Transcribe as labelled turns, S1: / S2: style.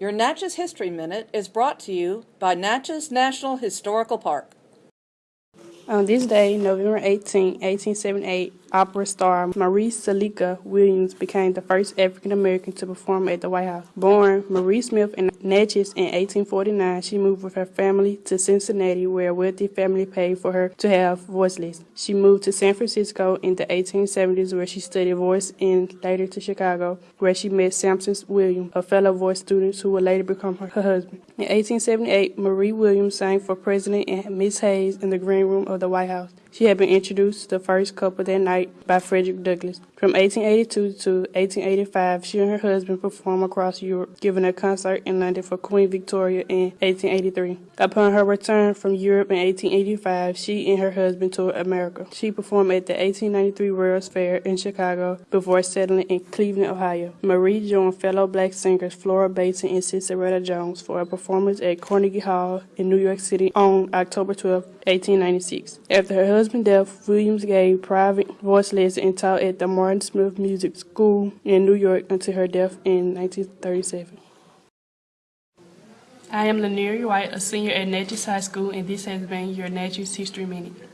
S1: Your Natchez History Minute is brought to you by Natchez National Historical Park.
S2: On this day, November 18, 1878, opera star Marie Selika Williams became the first African American to perform at the White House. Born Marie Smith in Natchez in 1849, she moved with her family to Cincinnati, where a wealthy family paid for her to have voice lessons. She moved to San Francisco in the 1870s, where she studied voice, and later to Chicago, where she met Sampson Williams, a fellow voice student who would later become her, her husband. In 1878, Marie Williams sang for President and Miss Hayes in the green room of the White House. She had been introduced to the first couple that night by Frederick Douglass. From 1882 to 1885, she and her husband performed across Europe, giving a concert in London for Queen Victoria in 1883. Upon her return from Europe in 1885, she and her husband toured America. She performed at the 1893 World's Fair in Chicago before settling in Cleveland, Ohio. Marie joined fellow black singers Flora Batson and Sissieretta Jones for a performance at Carnegie Hall in New York City on October 12, 1896. After her husband's death, Williams gave private voice and taught at the Martin Smith Music School in New York until her death in 1937.
S3: I am Lanier White, a senior at Natchez High School, and this has been your Natchez History Minute.